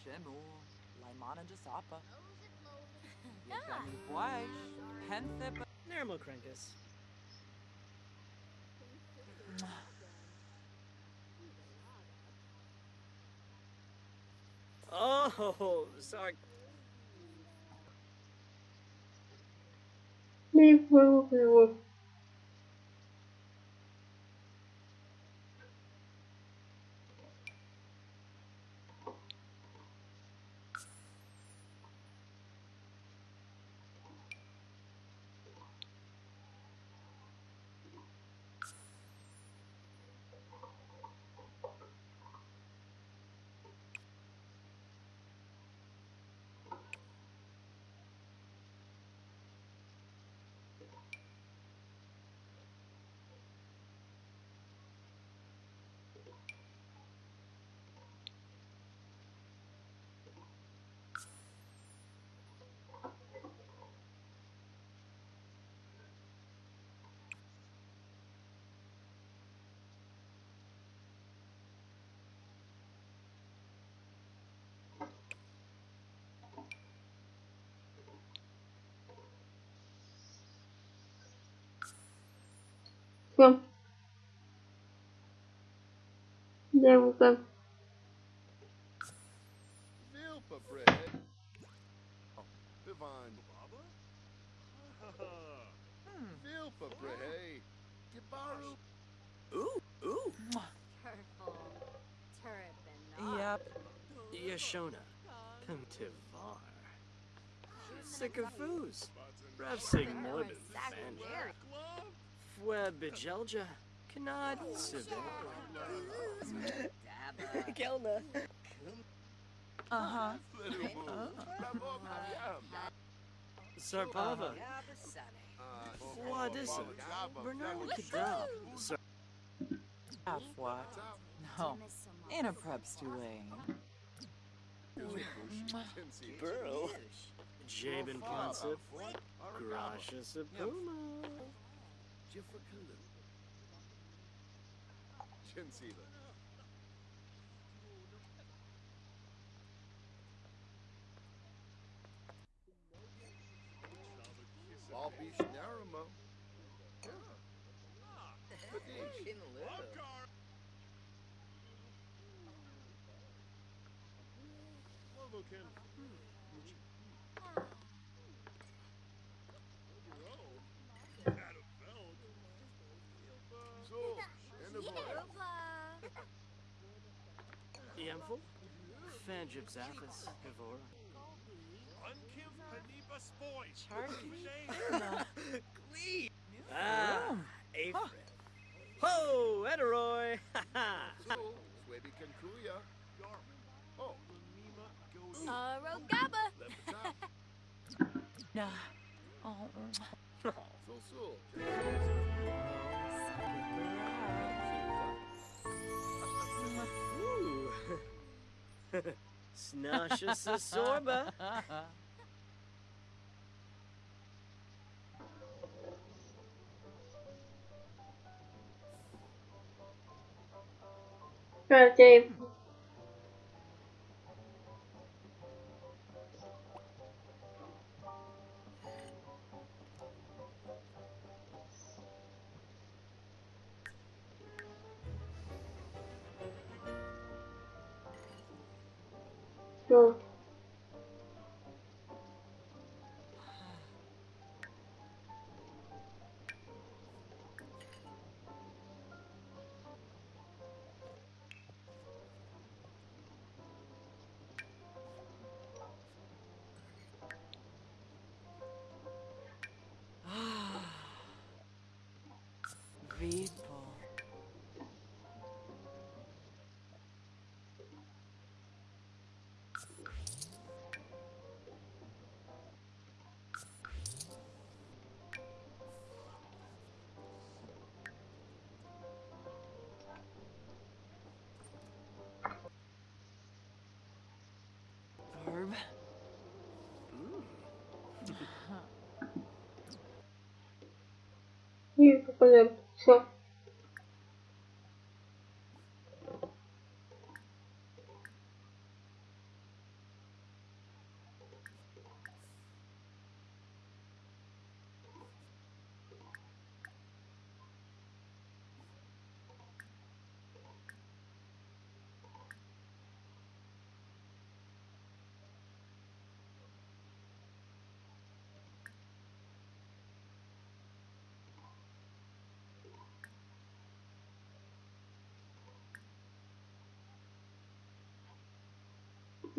Shemu, Laimana de Sapa. Yagami Buaish, Penthip. Nermocrancus. Oh, sorry. Leave will be Come. There we go. Ooh, ooh. Turpin. Yep. Yashona. Pimtivar. Sycophus. Revsig Morbid Fan. Fue Bijelja. Kanad Sivir. Kelna. Uh huh. Sarpava. Wadissa. Bernard Kadal. Sar- Half? No. In a prep stewing. Burrow. Jabin Ponsip. Grasha Sapuma. Chinsila. Walbish Naramo. Kadish. Zul. Enavoy. Yamful. Fanjib Zaphis. Evora. Ah. Ho, Eteroy! Ha ha! Kankuya. Oh. Rogaba. Lepata. Nah. Oh. Zul Zul. Snasha Sasorba. Right, Dave. Ah. Go. People. You go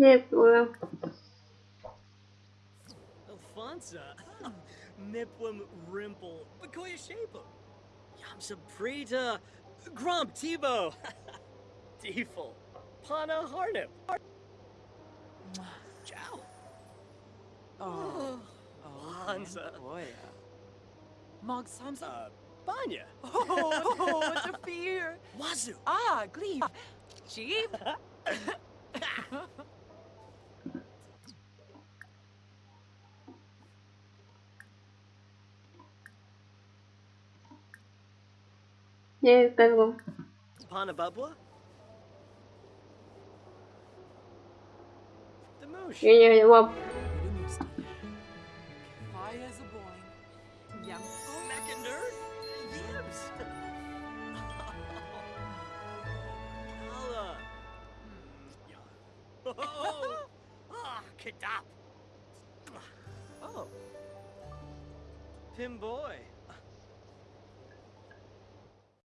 for them. So. Nie byłem. Alfonsa. Niplum Rimple. Bakoya Shapo. Yamsa Prita. Grump Tebow. Deefle. Pana Harnip. Ciao. Oh. Oh, Hansa. boy. Mog Samsa. Uh, Banya. Oh, what a fear. Wazoo. Ah, Gleeve. Jeep. Zgadłam. Pana Bubba. The Moosh. Nie, nie, nie, łap. Fire as a boy. Young. Meckander. Yibs. Nala. Oh. Ah, Kadop. Oh. Pimboy.